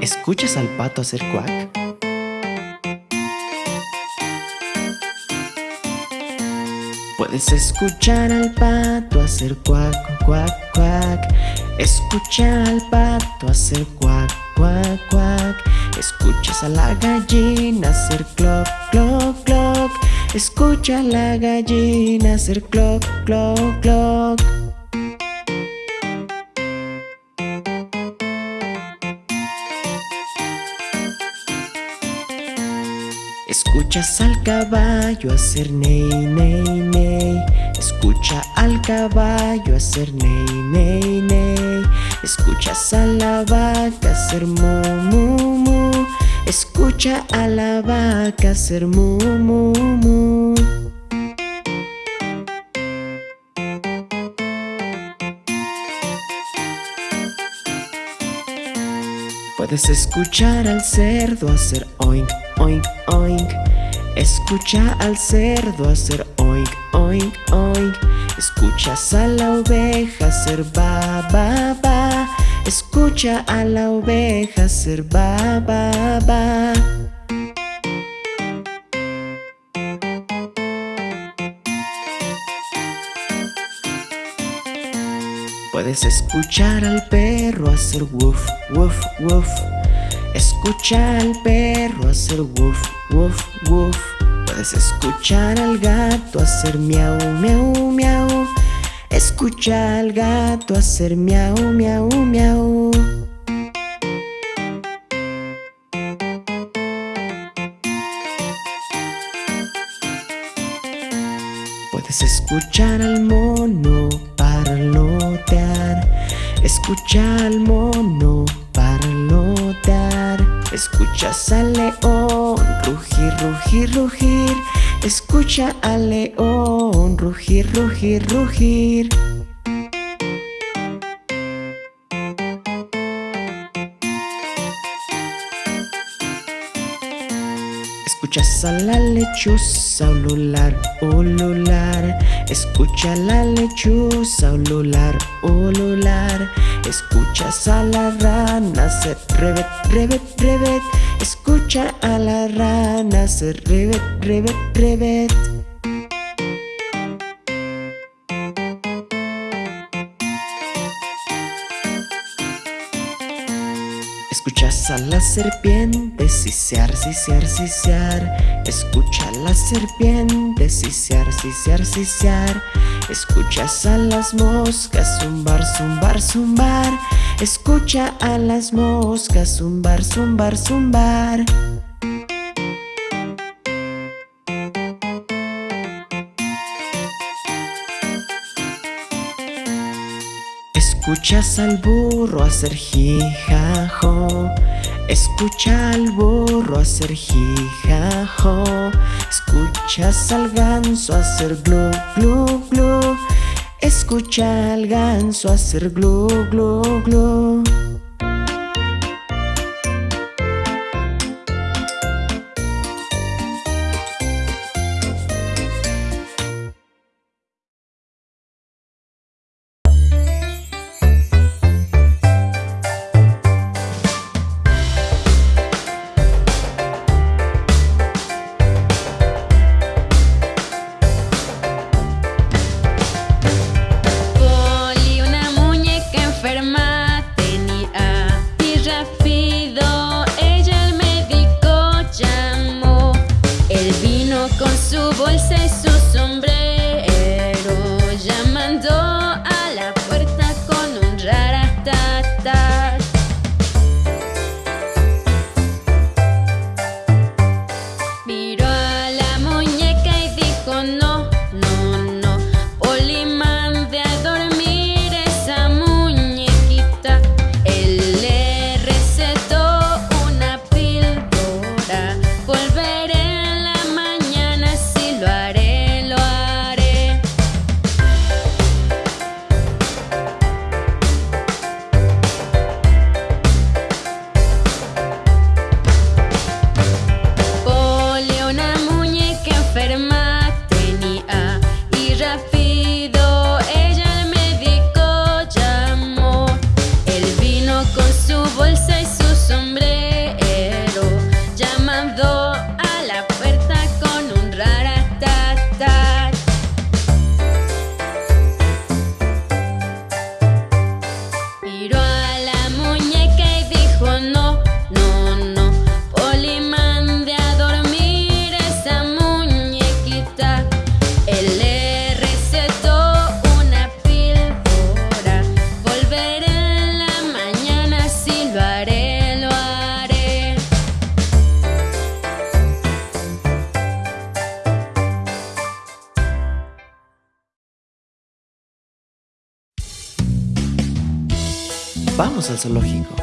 ¿Escuchas al pato hacer cuac? Puedes escuchar al pato hacer cuac, cuac, cuac. Escucha al pato hacer cuac, cuac, cuac. Escuchas a la gallina hacer cloc, cloc, cloc. Escucha a la gallina hacer cloc, cloc, cloc Escuchas al caballo hacer ney, ney, ney. Escucha al caballo hacer ney, ney, ney. Escuchas a la vaca hacer mu, mu, Escucha a la vaca hacer mu, mu Puedes escuchar al cerdo hacer oink, oink, oink Escucha al cerdo hacer oink, oink, oink Escuchas a la oveja hacer ba, ba, ba. Escucha a la oveja hacer ba, ba, ba. Puedes escuchar al perro hacer woof, woof, woof Escucha al perro hacer woof, woof, woof. Puedes escuchar al gato hacer miau, miau, miau. Escucha al gato hacer miau, miau, miau. Puedes escuchar al mono parlotear. Escucha al mono parlotear Escuchas al león rugir, rugir, rugir. Escucha al león rugir, rugir, rugir Escuchas a la lechuza ulular, ulular. Escucha a la lechuza ulular, ulular. Escuchas a la rana hacer revet, revet, revet Escucha a la rana hacer revet, revet, revet Escuchas a la serpiente sisear, sisear, sisear. Escucha a la serpiente sisear, sisear, sisear. Escuchas a las moscas zumbar, zumbar, zumbar. Escucha a las moscas zumbar, zumbar, zumbar Escuchas al burro hacer jijajo. Escucha al burro hacer jijajo. Escuchas al ganso hacer glu, glu, glu. Escucha al ganso hacer glu, glu, glu vamos al zoológico.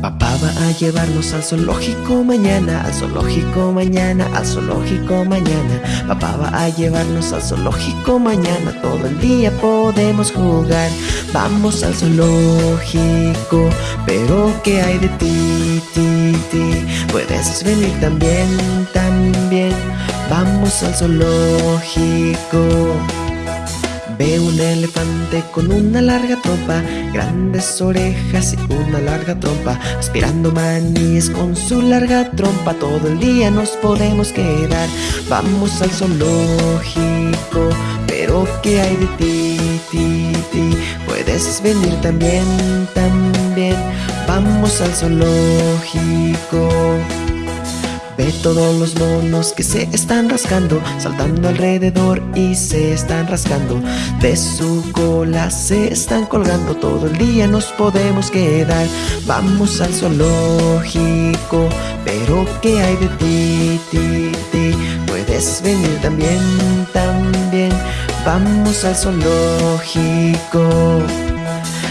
Papá va a llevarnos al zoológico mañana, al zoológico mañana, al zoológico mañana. Papá va a llevarnos al zoológico mañana, todo el día podemos jugar. Vamos al zoológico, pero ¿qué hay de ti, ti, ti? Puedes venir también, también. Vamos al zoológico. Ve un elefante con una larga trompa, grandes orejas y una larga trompa, aspirando maníes con su larga trompa. Todo el día nos podemos quedar. Vamos al zoológico, pero ¿qué hay de ti, ti, ti? Puedes venir también, también. Vamos al zoológico. Ve todos los monos que se están rascando, saltando alrededor y se están rascando. De su cola se están colgando, todo el día nos podemos quedar. Vamos al zoológico, pero ¿qué hay de ti, ti, ti? Puedes venir también, también. Vamos al zoológico.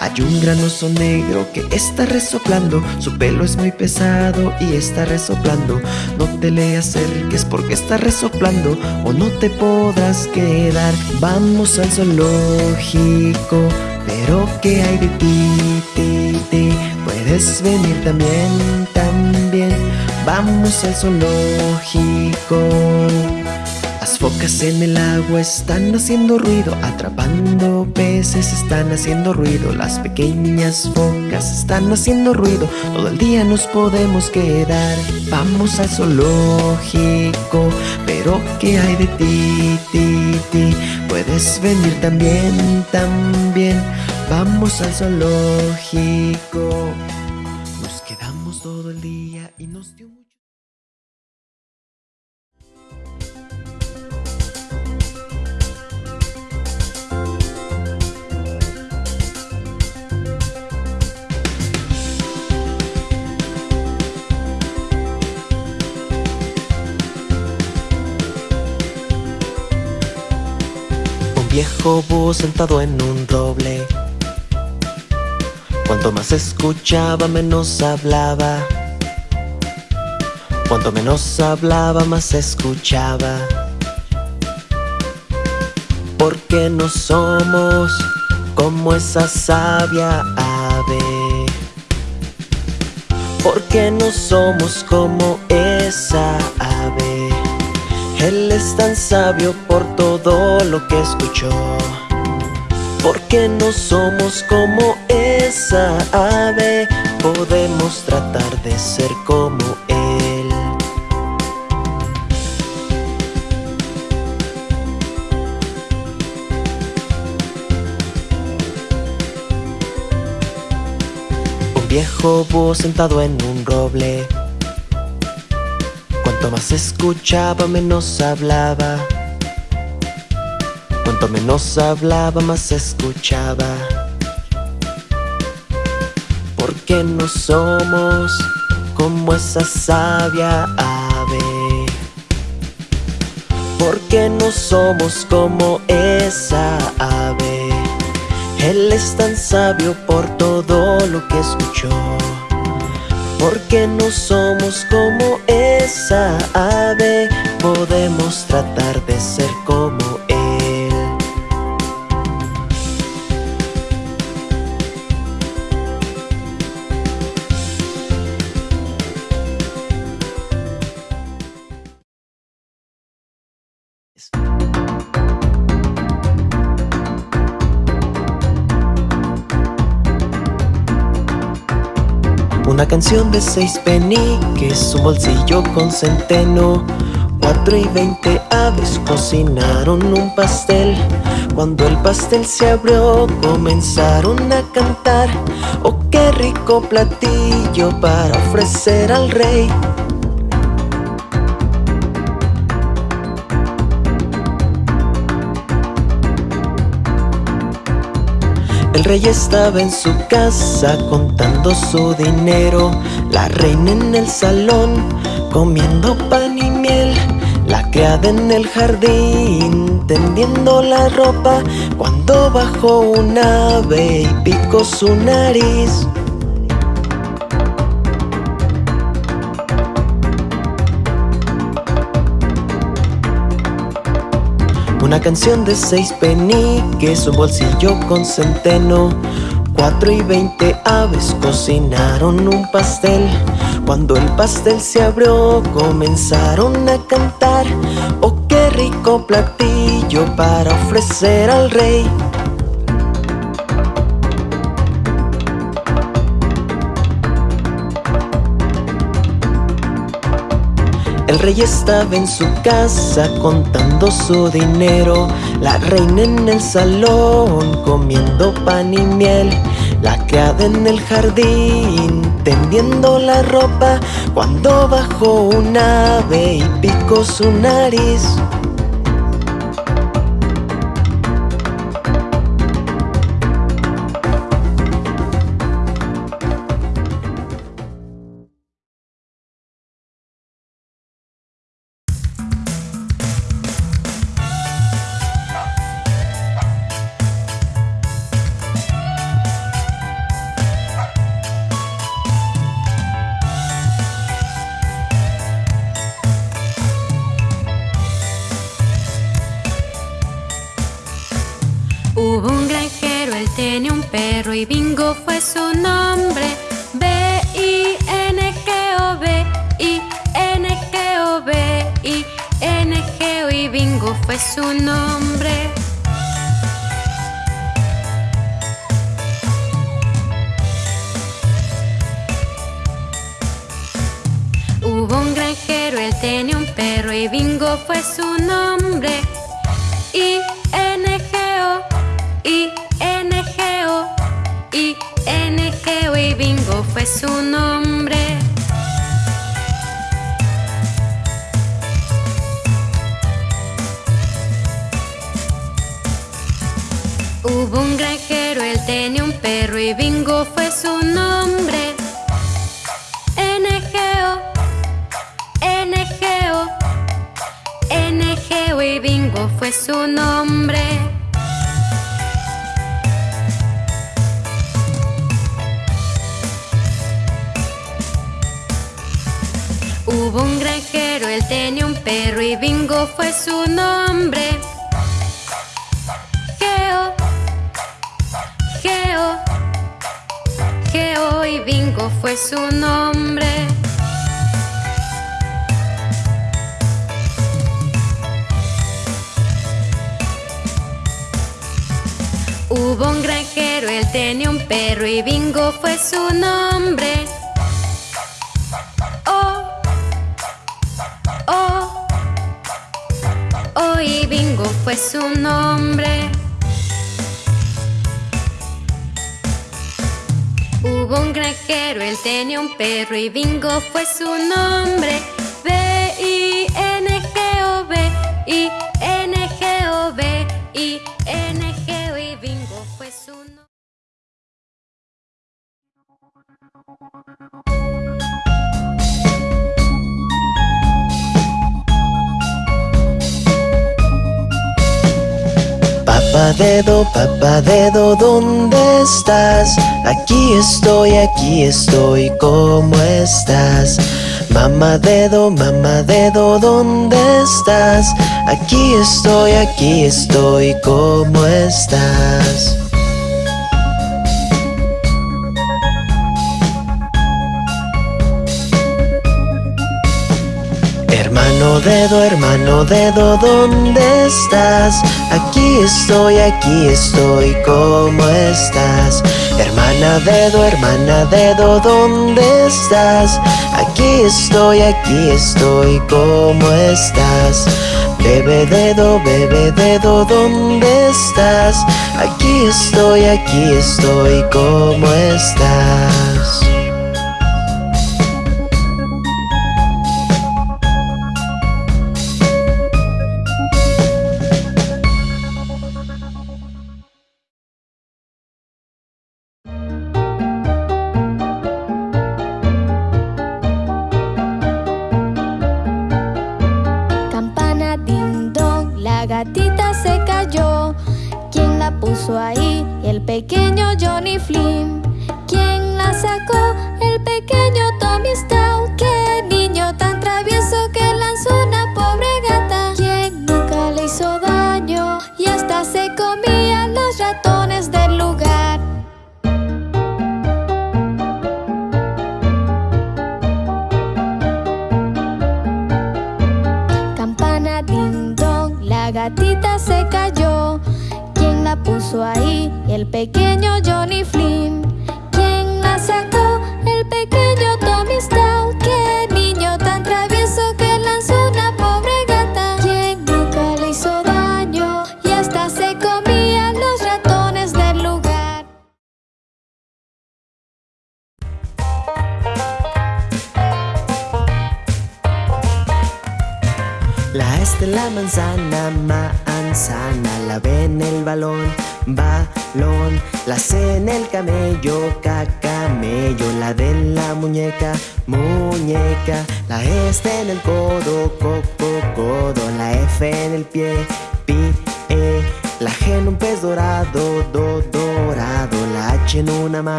Hay un gran oso negro que está resoplando. Su pelo es muy pesado y está resoplando. No te le acerques porque está resoplando O no te podrás quedar. Vamos al zoológico Pero ¿qué hay de ti, ti, ti? Puedes venir también, también. Vamos al zoológico focas en el agua están haciendo ruido, atrapando peces están haciendo ruido, las pequeñas focas están haciendo ruido, todo el día nos podemos quedar. Vamos al zoológico, pero ¿qué hay de ti, ti, ti? Puedes venir también, también. Vamos al zoológico. Nos quedamos todo el día y nos dio viejo búho sentado en un roble. Cuanto más escuchaba, menos hablaba. Cuanto menos hablaba, más escuchaba. Porque no somos como esa sabia ave. Porque no somos como esa ave. Él es tan sabio por todo lo que escuchó. Porque no somos como esa ave Podemos tratar de ser como Él. Un viejo búho sentado en un roble Cuanto más escuchaba, menos hablaba. Cuanto menos hablaba, más escuchaba. Porque no somos como esa sabia ave. Porque no somos como esa ave. Él es tan sabio por todo lo que escuchó. Porque no somos como esa ave. Podemos tratar de ser como canción de seis peniques, un bolsillo con centeno. Cuatro y veinte aves cocinaron un pastel. Cuando el pastel se abrió comenzaron a cantar. Oh qué rico platillo para ofrecer al rey El rey estaba en su casa contando su dinero. La reina en el salón comiendo pan y miel. La criada en el jardín tendiendo la ropa. Cuando bajó un ave y picó su nariz. Una canción de seis peniques, un bolsillo con centeno. Cuatro y veinte aves cocinaron un pastel. Cuando el pastel se abrió comenzaron a cantar. Oh, qué rico platillo para ofrecer al rey El rey estaba en su casa contando su dinero. La reina en el salón comiendo pan y miel. La criada en el jardín tendiendo la ropa. Cuando bajó un ave y picó su nariz Hubo un granjero, él tenía un perro y Bingo fue su nombre. Geo, Geo, Geo y Bingo fue su nombre. Hubo un granjero, él tenía un perro y Bingo fue su nombre. Fue su nombre. Hubo un granjero, él tenía un perro y Bingo fue su nombre. B-I-N-G-O, Papá dedo, papá dedo, ¿dónde estás? Aquí estoy, aquí estoy, ¿cómo estás? Mamá dedo, mamá dedo, ¿dónde estás? Aquí estoy, aquí estoy, ¿cómo estás? Dedo, hermano dedo, ¿dónde estás? Aquí estoy, aquí estoy, ¿cómo estás? Hermana dedo, hermana dedo, ¿dónde estás? Aquí estoy, aquí estoy, ¿cómo estás? Bebe dedo, bebe dedo, ¿dónde estás? Aquí estoy, aquí estoy, ¿cómo estás?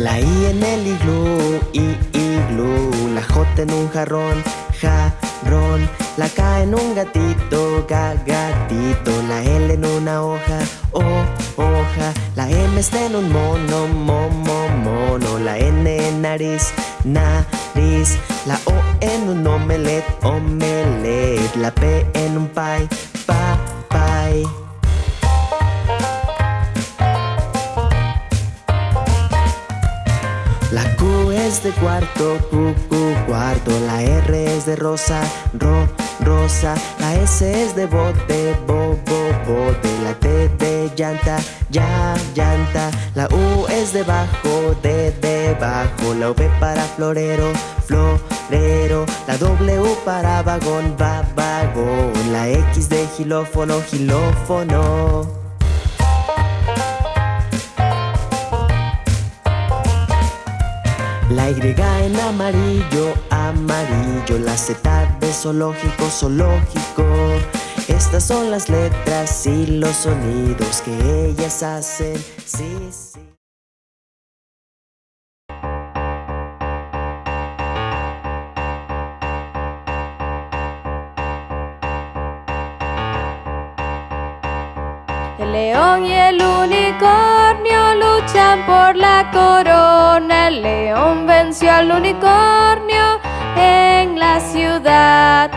La I en el iglú, i, iglú. La J en un jarrón, jarrón La K en un gatito, ga, gatito. La L en una hoja, o, hoja. La M está en un mono, momo, mono. La N en nariz, nariz. La O en un omelet, omelet. La P en un pie, pa, pie es de cuarto, Q, Q, cuarto. La R es de rosa, ro, rosa. La S es de bote, bo, bo, bote. La T de llanta, ya, llanta. La U es de bajo, de debajo. La V para florero, florero. La W para vagón, va, vagón. La X de gilófono, gilófono. Y en amarillo, amarillo La Z de zoológico, zoológico. Estas son las letras y los sonidos que ellas hacen. Sí, sí. El león y el por la corona. El león venció al unicornio en la ciudad.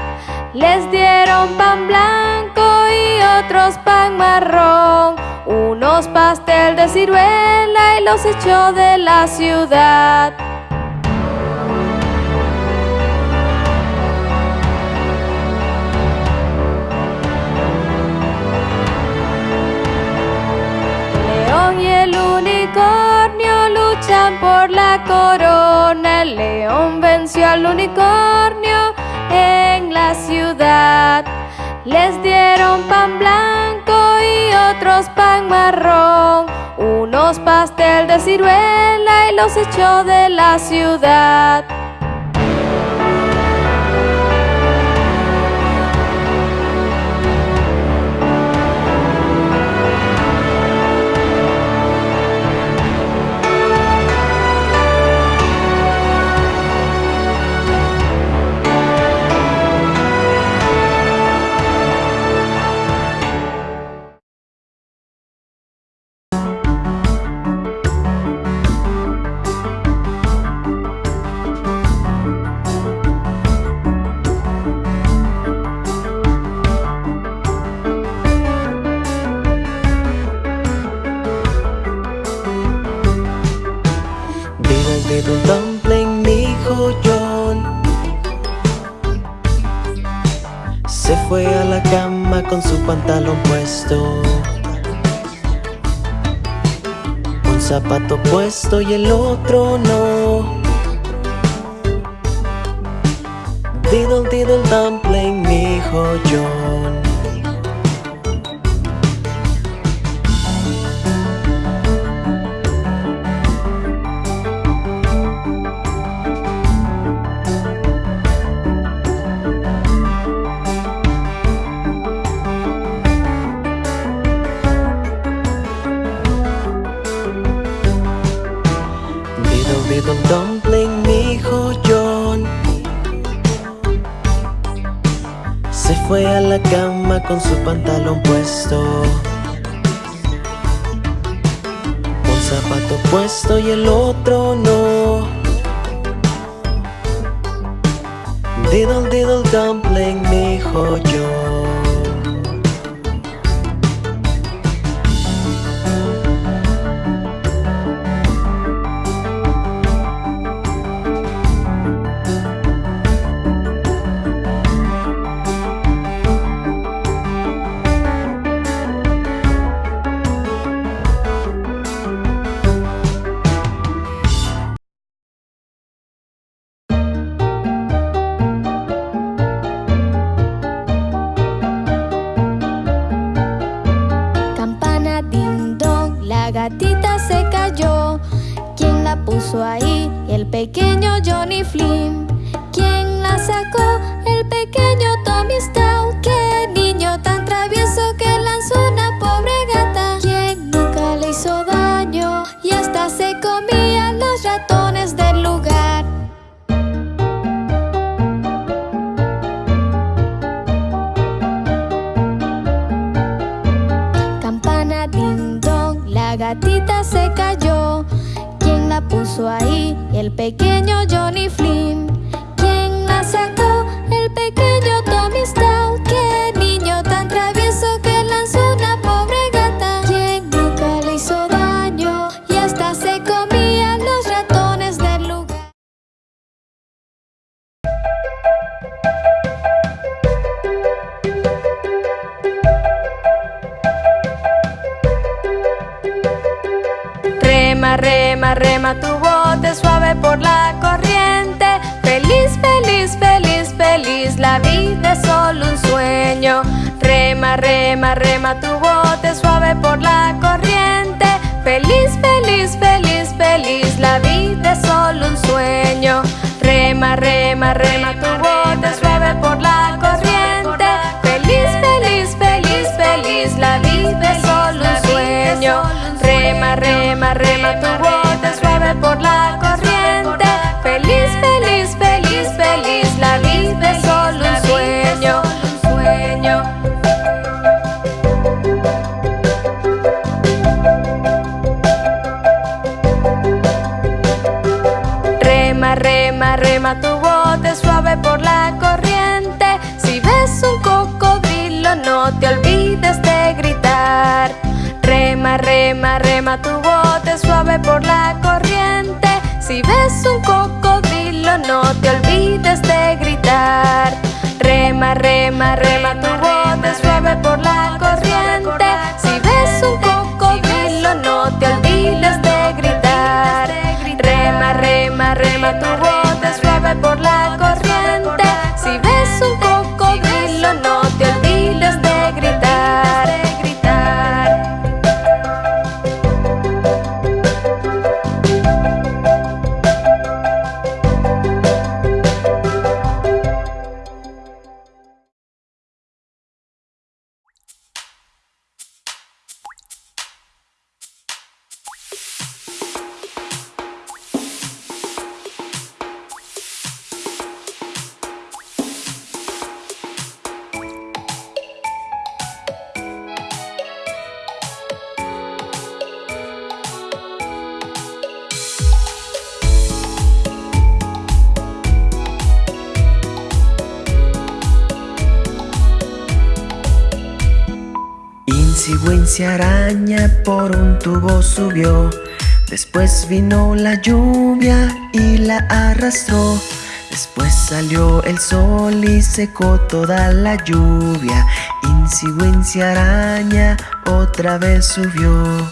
Les dieron pan blanco y otros pan marrón. Unos pastel de ciruela y los echó de la ciudad. León y el unicornio por la corona. El león venció al unicornio en la ciudad. Les dieron pan blanco y otros pan marrón. Unos pastel de ciruela y los echó de la ciudad. Puesto y el otro no. Diddle diddle dumpling, fue a la cama con su pantalón puesto. Un zapato puesto y el otro no. Diddle diddle dumpling, dijo yo. Rema, rema, rema tu bote suave por la corriente. Feliz, feliz, feliz, feliz, la vida es solo un sueño. Rema, rema, rema tu bote suave por la corriente. Feliz, feliz, feliz, feliz, la vida es solo un sueño. Rema, rema, rema tu bote tu bote suave por la corriente. Feliz, feliz, feliz, feliz, la vida es solo un sueño, Rema, rema, rema tu bote suave por la corriente. Si ves un cocodrilo no te olvides de gritar. Rema, rema, rema tu bote por la corriente. Si ves un cocodrilo no te olvides de gritar. Rema, rema, rema, rema tu voz Sigüenza araña por un tubo subió. Después vino la lluvia y la arrastró. Después salió el sol y secó toda la lluvia. Insigüencia araña otra vez subió.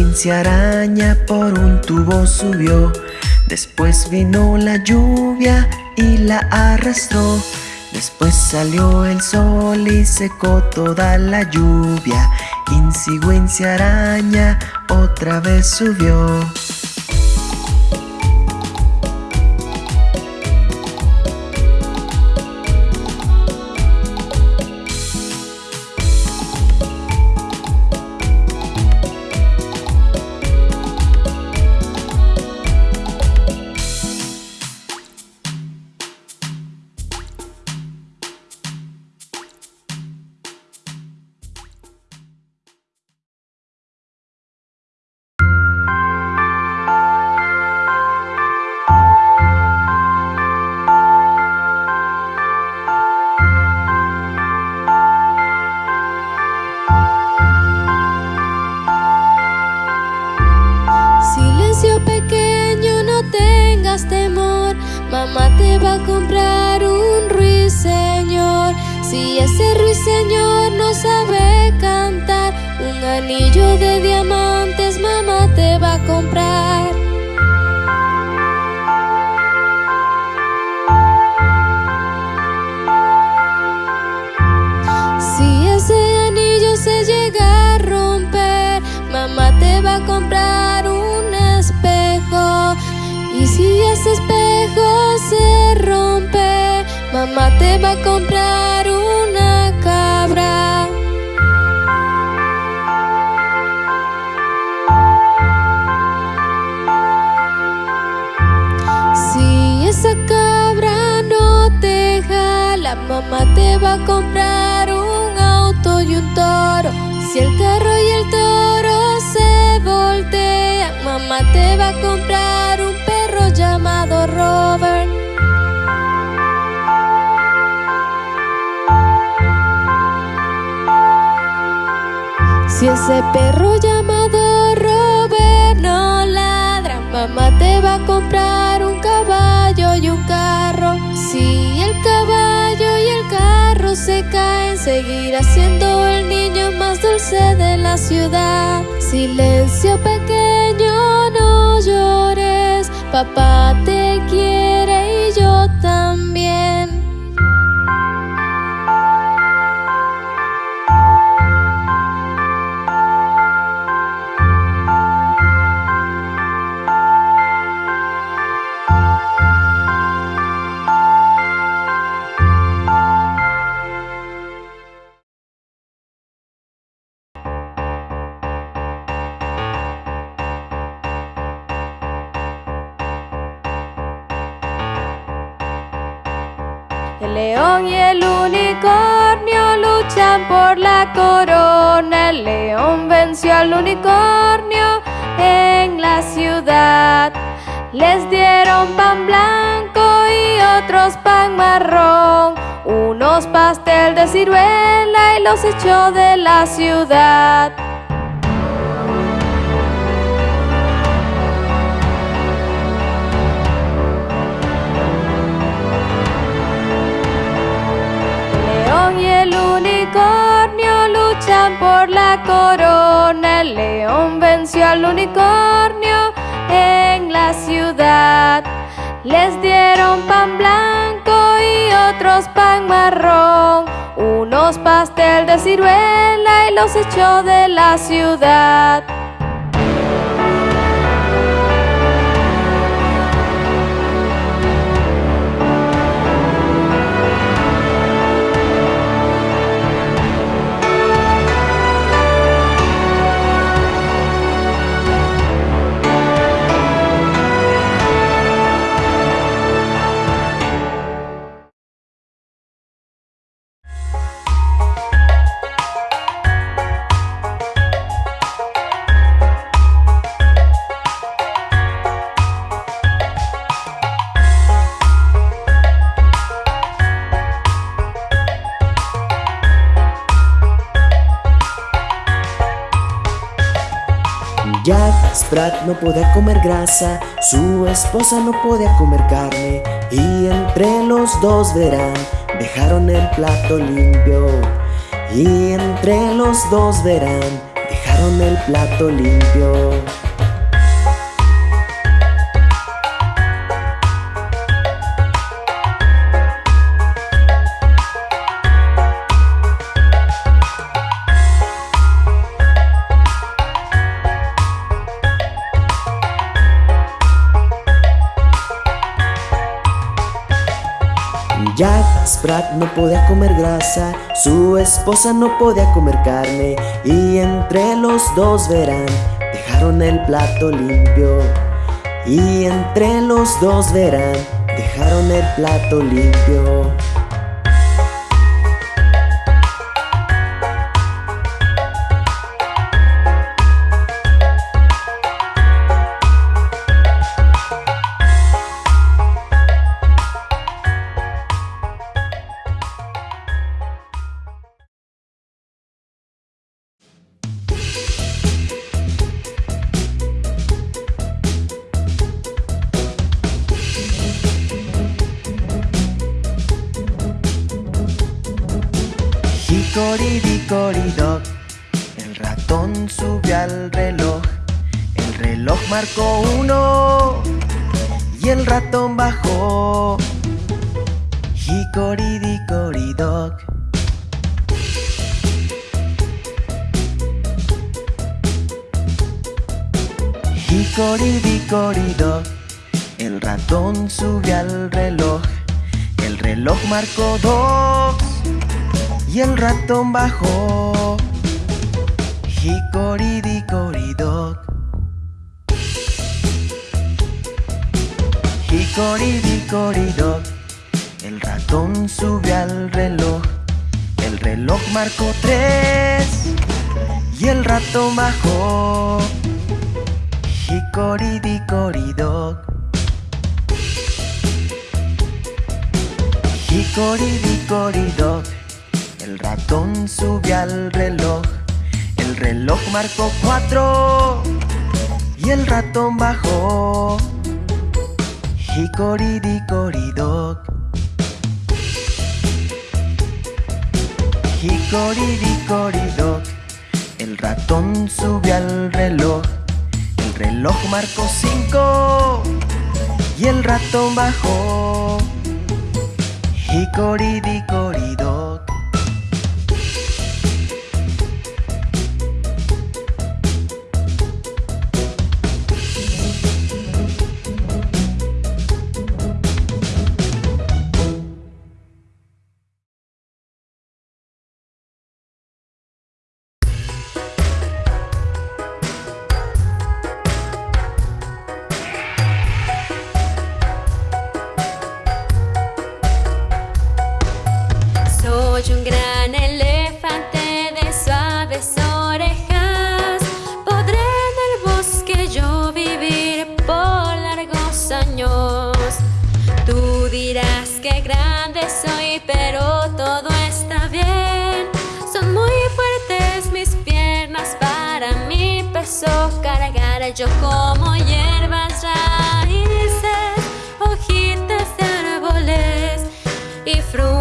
frecuencia araña por un tubo subió. Después vino la lluvia y la arrastró. Después salió el sol y secó toda la lluvia. Insigüencia araña otra vez subió. A comprar un ruiseñor. Si ese ruiseñor no sabe cantar, un anillo de diamantes mamá te va a comprar. Mamá te va a comprar una cabra. Si esa cabra no te jala, mamá te va a comprar un auto y un toro. Si el carro y el toro se voltean, mamá te va a comprar ese perro llamado Robert no ladra, mamá te va a comprar un caballo y un carro. Si el caballo y el carro se caen, seguirá siendo el niño más dulce de la ciudad. Silencio pequeño, no llores, papá te quiere El león y el unicornio luchan por la corona. El león venció al unicornio en la ciudad. Les dieron pan blanco y otros pan marrón. Unos pastel de ciruela y los echó de la ciudad. León y el unicornio luchan por la corona. El león venció al unicornio en la ciudad. Les dieron pan blanco y otros pan marrón. Unos pastel de ciruela y los echó de la ciudad. No podía comer grasa, su esposa no podía comer carne y entre los dos verán, dejaron el plato limpio. Y entre los dos verán, dejaron el plato limpio. No podía comer grasa, su esposa no podía comer carne y entre los dos verán, dejaron el plato limpio. Y entre los dos verán, dejaron el plato limpio. Hicoridicoridoc. Hicoridicoridoc, el ratón subió al reloj. El reloj marcó tres y el ratón bajó. Hicoridicoridoc. Hicoridicoridoc, el ratón subió al reloj. El reloj marcó cuatro y el ratón bajó. Hicoridicoridoc. Hicoridicoridoc, el ratón subió al reloj. El reloj marcó cinco y el ratón bajó. Hicoridicoridoc. Y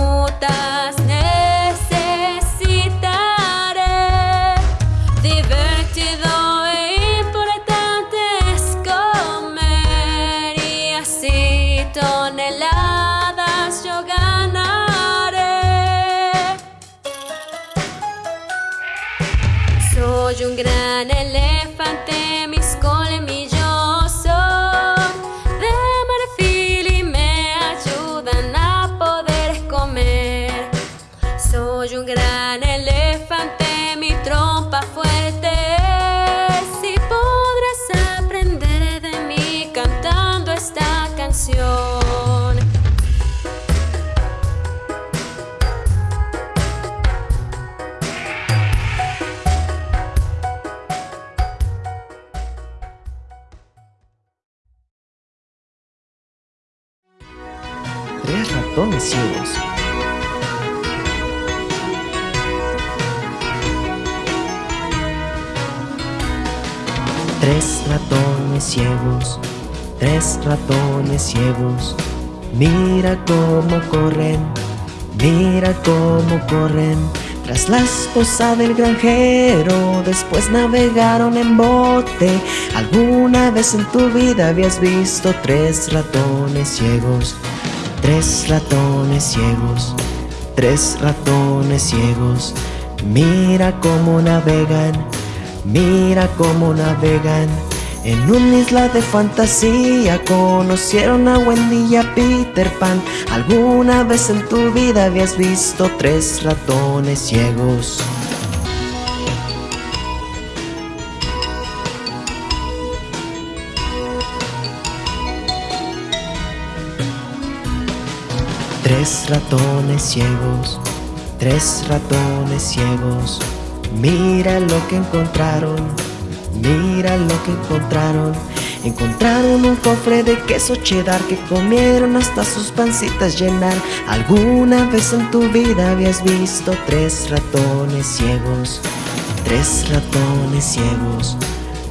corren. Tras la esposa del granjero, después navegaron en bote. ¿Alguna vez en tu vida habías visto tres ratones ciegos? Tres ratones ciegos, tres ratones ciegos. Mira cómo navegan, mira cómo navegan. En una isla de fantasía conocieron a Wendy y a Peter Pan. ¿Alguna vez en tu vida habías visto tres ratones ciegos? Tres ratones ciegos, tres ratones ciegos. Mira lo que encontraron, mira lo que encontraron. Encontraron un cofre de queso cheddar que comieron hasta sus pancitas llenar. ¿Alguna vez en tu vida habías visto tres ratones ciegos? Tres ratones ciegos,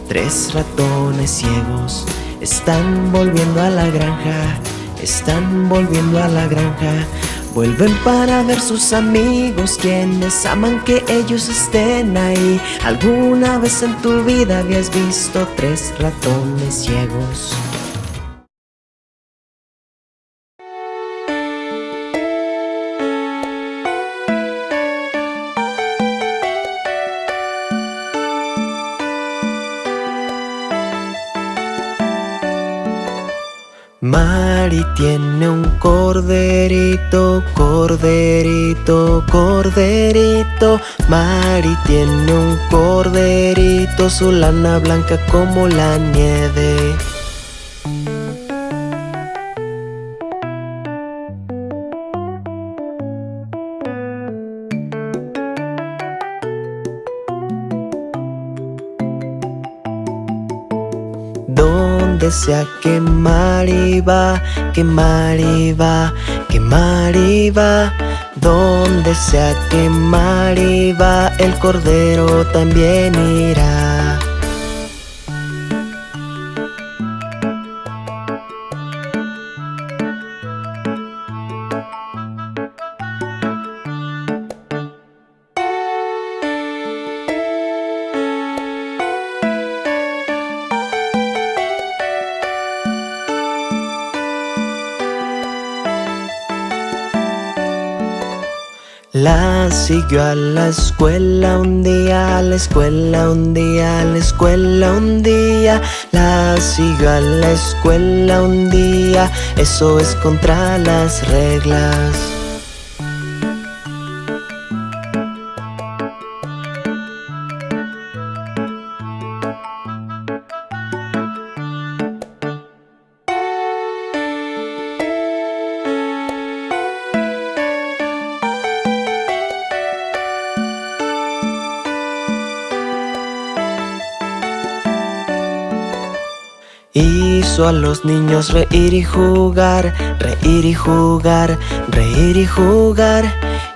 tres ratones ciegos. Están volviendo a la granja, están volviendo a la granja. Vuelven para ver sus amigos quienes aman que ellos estén ahí. ¿Alguna vez en tu vida habías visto tres ratones ciegos? Mari tiene un corderito, corderito, corderito. Mari tiene un corderito, su lana blanca como la nieve. Donde sea que Mari va, que Mari va, que Mari va. Donde sea que Mari va, el cordero también irá. Siguió a la escuela un día, a la escuela un día, a la escuela un día. La siguió a la escuela un día, eso es contra las reglas. Hizo a los niños reír y jugar, reír y jugar, reír y jugar.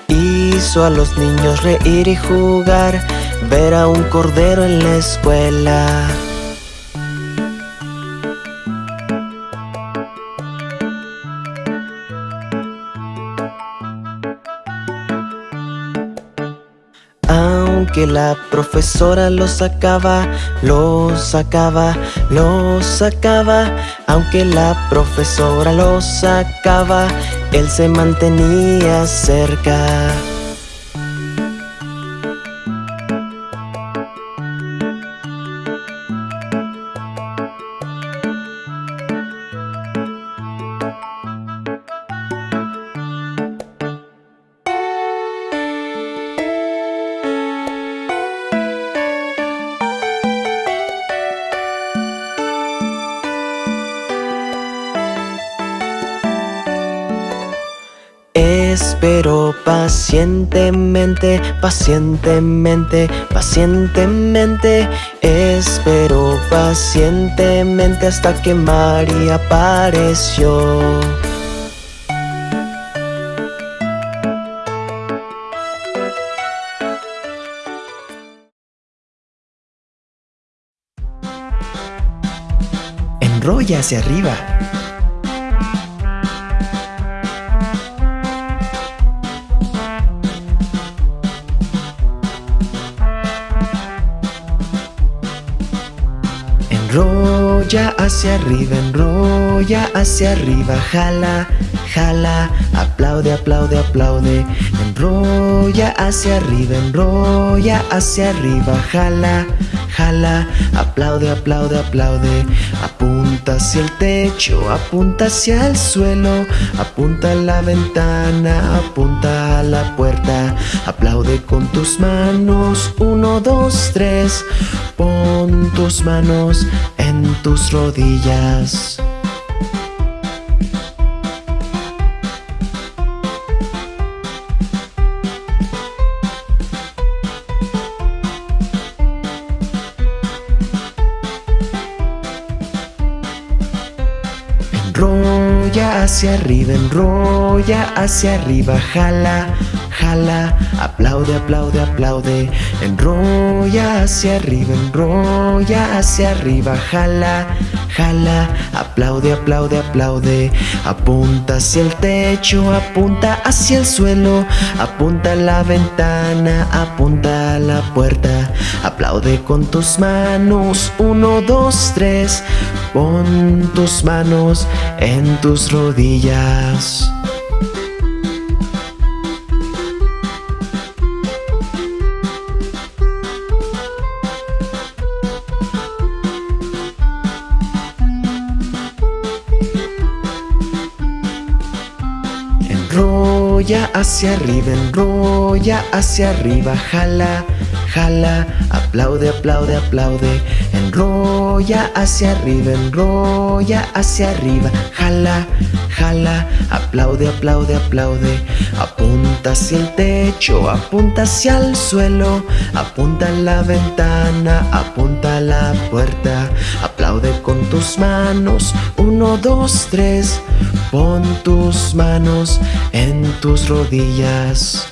Hizo a los niños reír y jugar, ver a un cordero en la escuela. Aunque la profesora lo sacaba, lo sacaba, lo sacaba. Aunque la profesora lo sacaba, él se mantenía cerca. Espero pacientemente, pacientemente, pacientemente. Espero pacientemente hasta que María apareció. Enrolla hacia arriba Enrolla hacia arriba, enrolla hacia arriba, jala, jala, aplaude, aplaude, aplaude. Enrolla hacia arriba, enrolla hacia arriba, jala, jala, aplaude, aplaude, aplaude. Apunta hacia el techo, apunta hacia el suelo, apunta a la ventana, apunta a la puerta. Aplaude con tus manos, uno, dos, tres. Pon tus manos en tus rodillas. Hacia arriba, enrolla hacia arriba, jala, jala, aplaude, aplaude, aplaude. Enrolla hacia arriba, enrolla hacia arriba, jala, jala, aplaude, aplaude, aplaude. Apunta hacia el techo, apunta hacia el suelo, apunta a la ventana, apunta a la puerta. Aplaude con tus manos, uno, dos, tres. Pon tus manos en tus rodillas. Hacia arriba, enrolla hacia arriba, jala, jala, aplaude, aplaude, aplaude. Enrolla hacia arriba, enrolla hacia arriba, jala, aplaude, aplaude, aplaude. Apunta hacia el techo, apunta hacia el suelo, apunta a la ventana, apunta a la puerta. Aplaude con tus manos, uno, dos, tres. Pon tus manos en tus rodillas.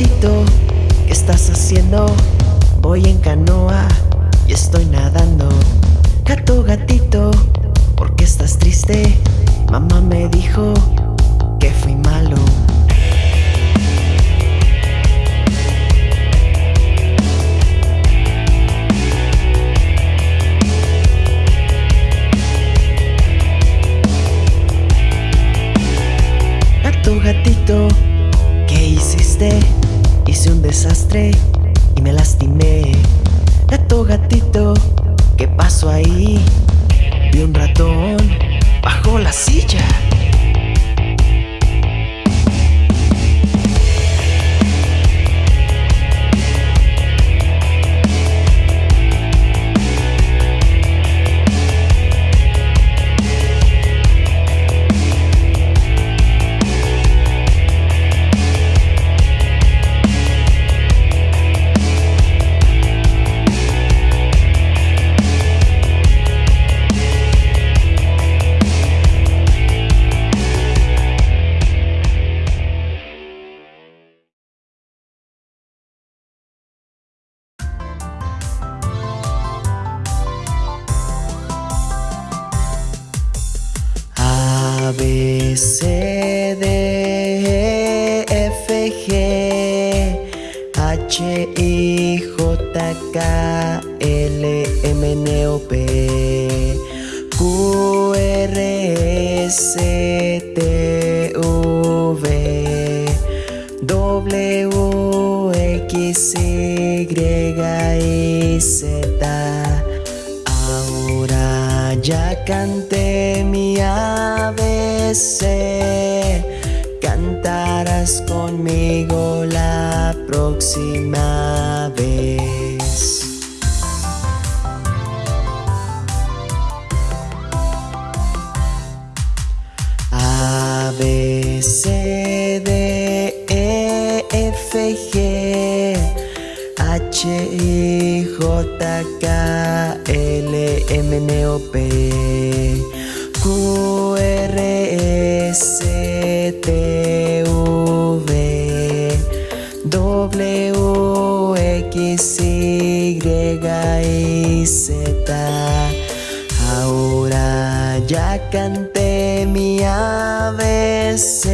Gatito, ¿qué estás haciendo? Voy en canoa y estoy nadando. Gato, gatito, ¿por qué estás triste? Mamá me dijo que fui malo. Gato, gatito, ¿qué hiciste? Hice un desastre y me lastimé. Gato, gatito, ¿qué pasó ahí? Vi un ratón bajo la silla. Ahora ya canté mi ABC, cantarás conmigo la próxima vez. M, N, O, P, Q, R, S, T, V, W, X, Y, y Z. Ahora ya canté mi ABC,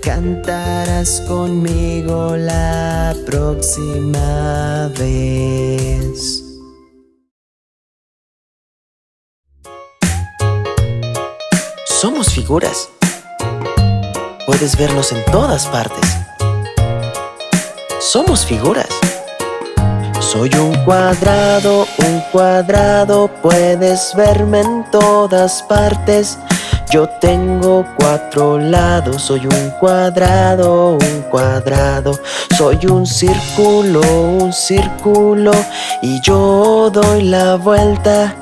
cantarás conmigo la próxima vez. Puedes vernos en todas partes. Somos figuras. Soy un cuadrado, un cuadrado, puedes verme en todas partes. Yo tengo cuatro lados, soy un cuadrado, un cuadrado. Soy un círculo, un círculo, y yo doy la vuelta.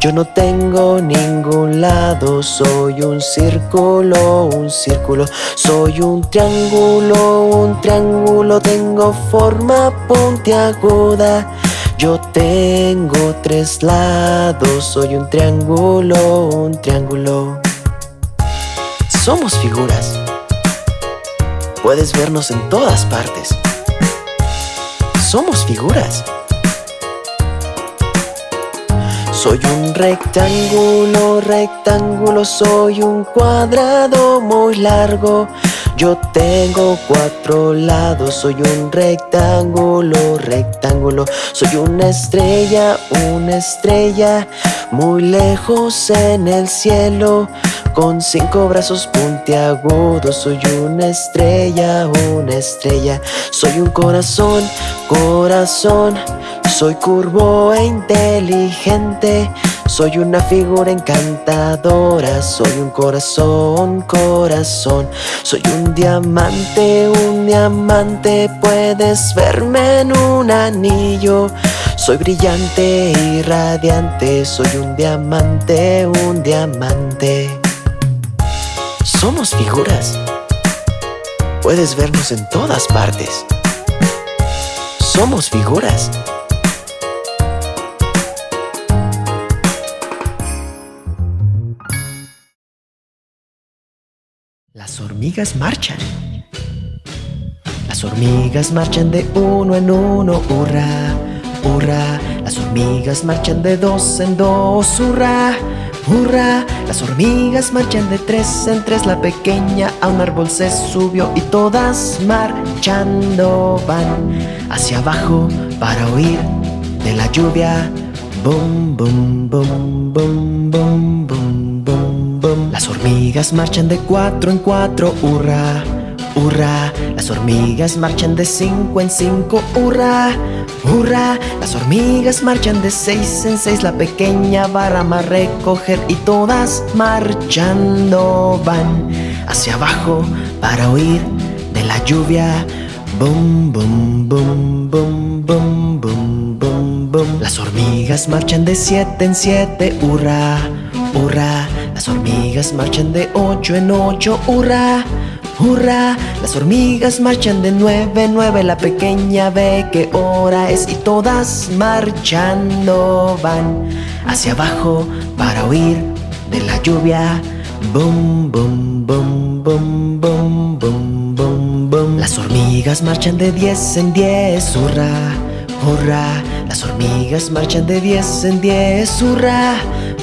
Yo no tengo ningún lado, soy un círculo, un círculo. Soy un triángulo, un triángulo Tengo forma puntiaguda. Yo tengo tres lados, soy un triángulo, un triángulo. Somos figuras. Puedes vernos en todas partes. Somos figuras soy un rectángulo, rectángulo, soy un cuadrado muy largo Yo tengo cuatro lados, soy un rectángulo, rectángulo. Soy una estrella, una estrella, muy lejos en el cielo. Con cinco brazos puntiagudos Soy una estrella, una estrella. Soy un corazón, corazón. Soy curvo e inteligente Soy una figura encantadora Soy un corazón, corazón Soy un diamante, un diamante Puedes verme en un anillo soy brillante y radiante, soy un diamante, un diamante. Somos figuras. Puedes vernos en todas partes. Somos figuras. Las hormigas marchan. Las hormigas marchan de uno en uno, hurra, hurra. Las hormigas marchan de dos en dos, hurra. ¡Hurra! Las hormigas marchan de tres en tres La pequeña a un árbol se subió Y todas marchando van Hacia abajo para huir de la lluvia bum, bum, bum, bum, bum, bum, bum Las hormigas marchan de cuatro en cuatro ¡Hurra! ¡Hurra! Las hormigas marchan de cinco en cinco ¡Hurra! ¡Hurra! Las hormigas marchan de seis en seis La pequeña barra a recoger Y todas marchando van Hacia abajo para huir de la lluvia Bum, bum, bum, bum, bum, bum, bum, bum Las hormigas marchan de siete en siete ¡Hurra! ¡Hurra! Las hormigas marchan de ocho en ocho ¡Hurra! ¡Hurra! Las hormigas marchan de nueve en nueve La pequeña ve qué hora es Y todas marchando van Hacia abajo para huir de la lluvia Bum, bum, bum, bum, bum, bum, bum, bum Las hormigas marchan de diez en diez ¡Hurra! ¡Hurra! Las hormigas marchan de diez en diez ¡Hurra!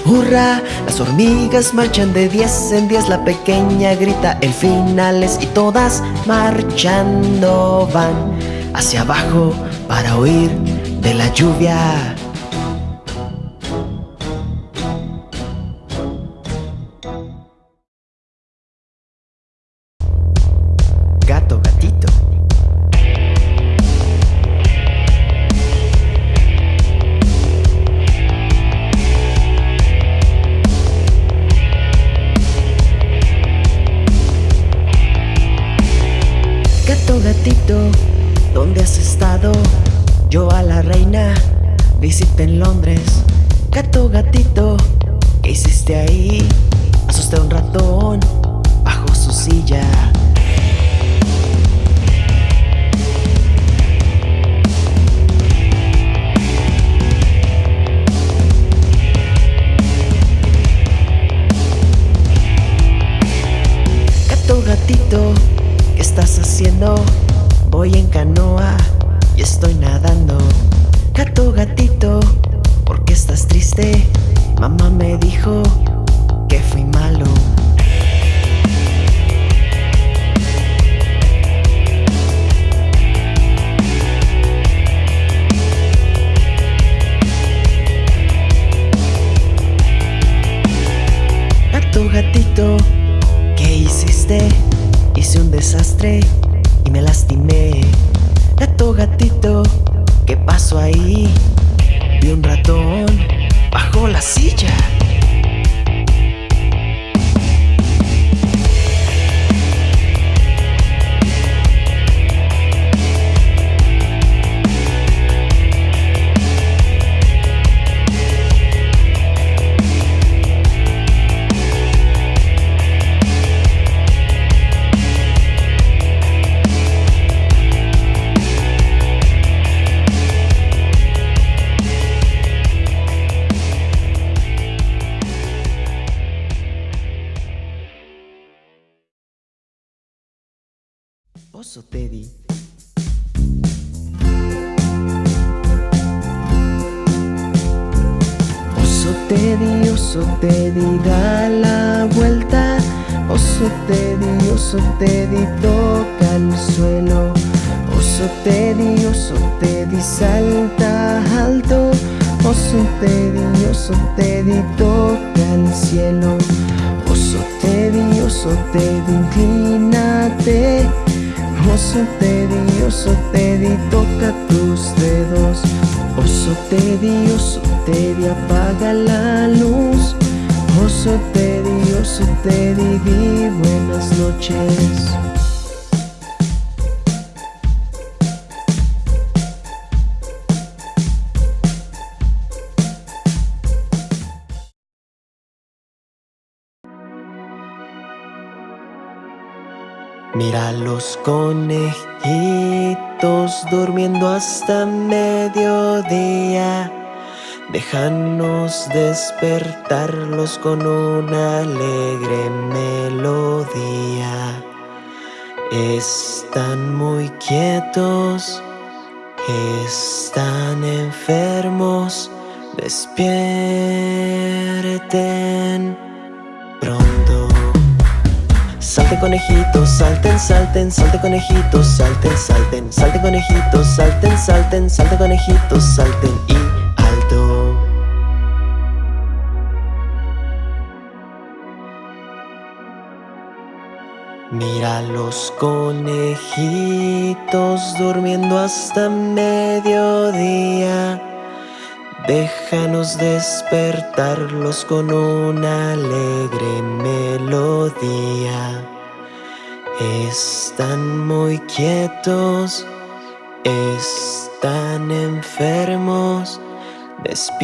¡Hurra! Las hormigas marchan de diez en diez La pequeña grita el final es Y todas marchando van Hacia abajo para huir de la lluvia la silla. Mira los conejitos durmiendo hasta mediodía. Déjanos despertarlos con una alegre melodía. Están muy quietos, están enfermos. Despierten pronto. Conejitos, salten, salten, salte conejitos, salten, salten, salte conejitos, salten, salten, salte conejitos, salten y alto. Mira los conejitos durmiendo hasta mediodía. Déjanos despertarlos con una alegre melodía. Están muy quietos, están enfermos. Despierten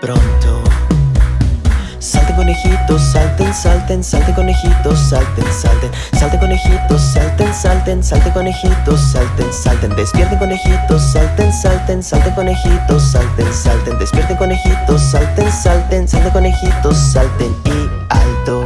pronto. Salte conejitos, salten, salten, salte conejitos, salten, salten, salte conejitos, salten, salten, salte conejitos, salten, salten, despierten conejitos, salten, salten, salte conejitos, salten, salten, despierten conejitos, salten, salten, salte conejitos, salten y alto.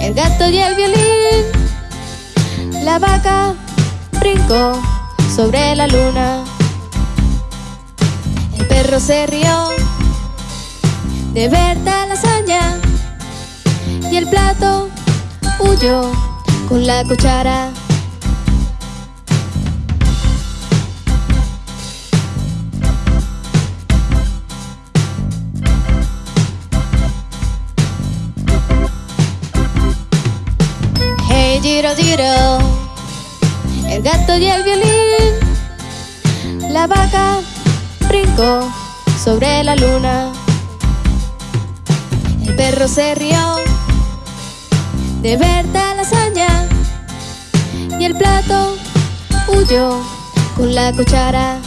El gato y el violín, la vaca brincó sobre la luna, el perro se rió de ver tal hazaña y el plato huyó con la cuchara. Hey Giro Giro, el gato y el violín, la vaca brincó sobre la luna, el perro se rió de ver tal hazaña. Y el plato huyó con la cuchara.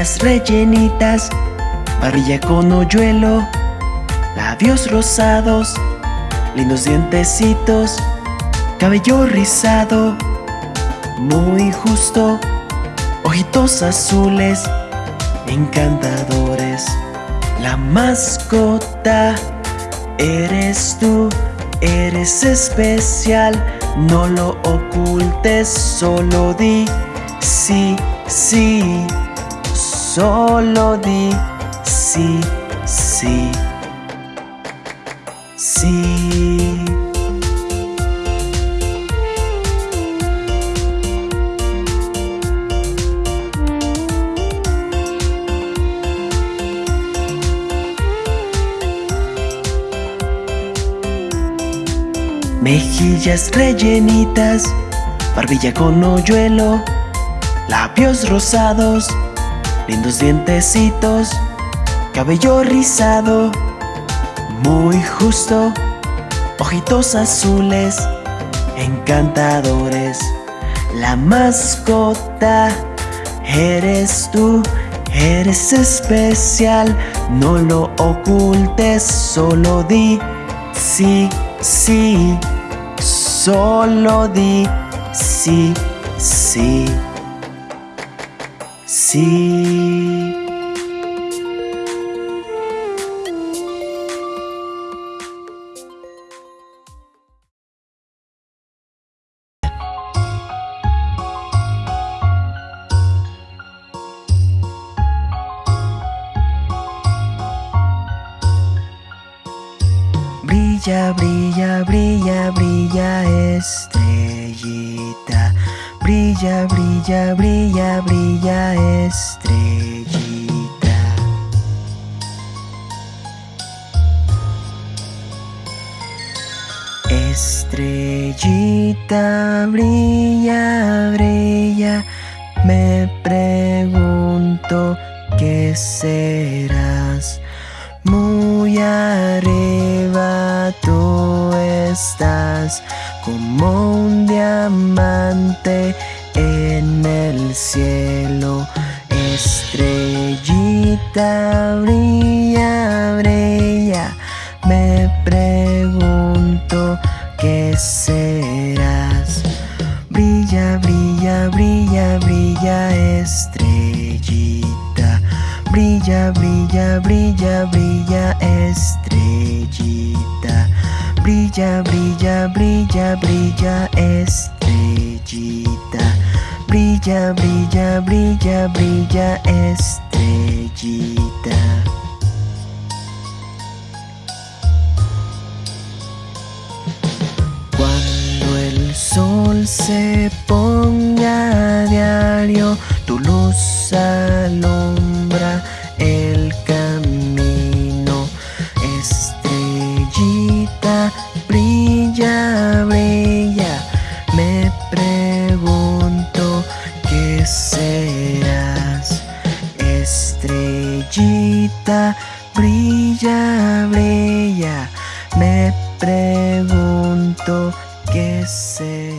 Rellenitas, barbilla con hoyuelo, labios rosados, lindos dientecitos, cabello rizado, muy justo, ojitos azules, encantadores. La mascota eres tú, eres especial, no lo ocultes, solo di sí, sí, solo di sí, sí, sí. Mejillas rellenitas, barbilla con hoyuelo, labios rosados, lindos dientecitos, cabello rizado, muy justo, ojitos azules, encantadores. La mascota eres tú, eres especial, no lo ocultes, solo di sí sí, solo di sí, sí, sí. Brilla, brilla, brilla, estrellita. Estrellita, brilla, brilla. Me pregunto qué serás muy arriba tú estás como un diamante el cielo. Estrellita brilla, brilla. Me pregunto qué serás. Brilla, brilla, brilla, brilla, estrellita. Brilla, brilla, brilla, brilla, estrellita. Brilla, brilla, brilla, brilla, estrellita. Brilla, brilla, brilla, brilla, estrellita. Cuando el sol se ponga a diario, tu luz alumbra el camino. Brilla, brilla. Me pregunto qué serás.